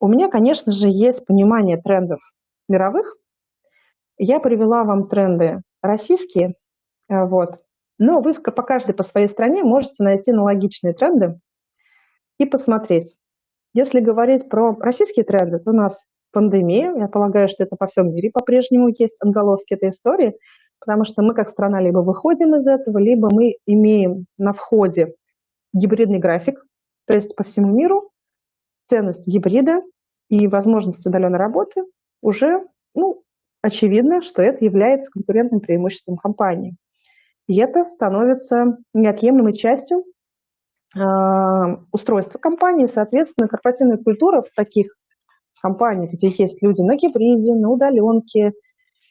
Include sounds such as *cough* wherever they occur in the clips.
У меня, конечно же, есть понимание трендов мировых. Я привела вам тренды российские, э, вот. но вы по каждой по своей стране можете найти аналогичные тренды и посмотреть. Если говорить про российские тренды, то у нас пандемия, я полагаю, что это по всем мире по-прежнему есть отголоски этой истории, потому что мы как страна либо выходим из этого, либо мы имеем на входе гибридный график, то есть по всему миру ценность гибрида и возможность удаленной работы уже, ну, очевидно, что это является конкурентным преимуществом компании. И это становится неотъемлемой частью э, устройства компании. Соответственно, корпоративная культура в таких компаниях, где есть люди на гибриде, на удаленке,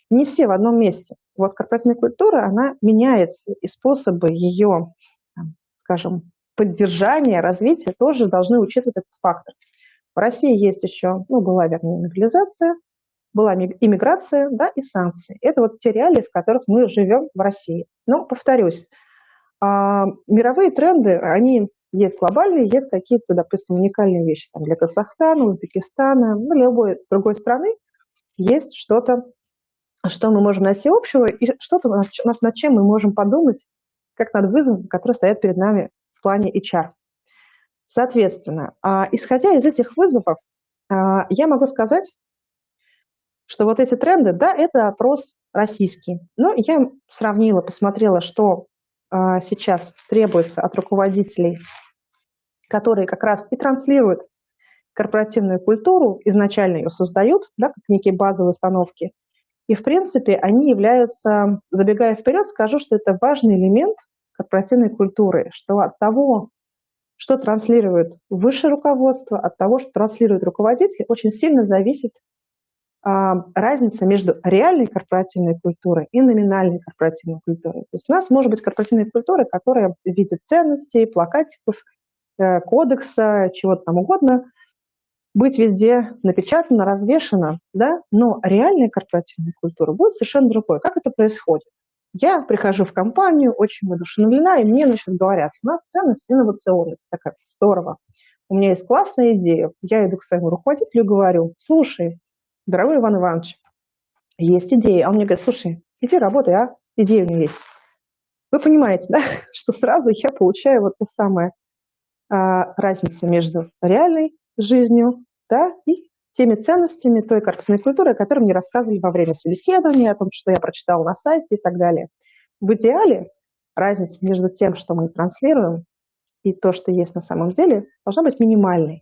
не все в одном месте. Вот корпоративная культура, она меняется, и способы ее, скажем, поддержания, развития тоже должны учитывать этот фактор. В России есть еще, ну, была, вернее, мобилизация, была иммиграция, да, и санкции. Это вот те реалии, в которых мы живем в России. Но, повторюсь, а, мировые тренды, они есть глобальные, есть какие-то, допустим, уникальные вещи там, для Казахстана, Узбекистана, ну, любой другой страны. Есть что-то, что мы можем найти общего, и что-то, над, чем мы можем подумать, как над вызовом, который стоят перед нами в плане HR. Соответственно, а, исходя из этих вызовов, а, я могу сказать, что вот эти тренды, да, это опрос российский. Но я сравнила, посмотрела, что а, сейчас требуется от руководителей, которые как раз и транслируют корпоративную культуру, изначально ее создают, да, как некие базовые установки. И, в принципе, они являются, забегая вперед, скажу, что это важный элемент корпоративной культуры, что от того, что транслирует высшее руководство, от того, что транслирует руководитель, очень сильно зависит а, разница между реальной корпоративной культурой и номинальной корпоративной культурой. То есть у нас может быть корпоративная культура, которая в виде ценностей, плакатиков, э, кодекса, чего-то там угодно, быть везде напечатана, развешена, да, но реальная корпоративная культура будет совершенно другой. Как это происходит? Я прихожу в компанию, очень воодушевлена, и мне значит, говорят, у нас ценность инновационность. Такая, здорово. У меня есть классная идея. Я иду к своему руководителю и говорю, слушай, дорогой Иван Иванович, есть идея. А он мне говорит, слушай, иди работай, а? Идея у меня есть. Вы понимаете, да, *laughs* что сразу я получаю вот ту самую а, разницу между реальной жизнью, да, и теми ценностями той корпусной культуры, о которой мне рассказывали во время собеседования, о том, что я прочитала на сайте и так далее. В идеале разница между тем, что мы транслируем, и то, что есть на самом деле, должна быть минимальной.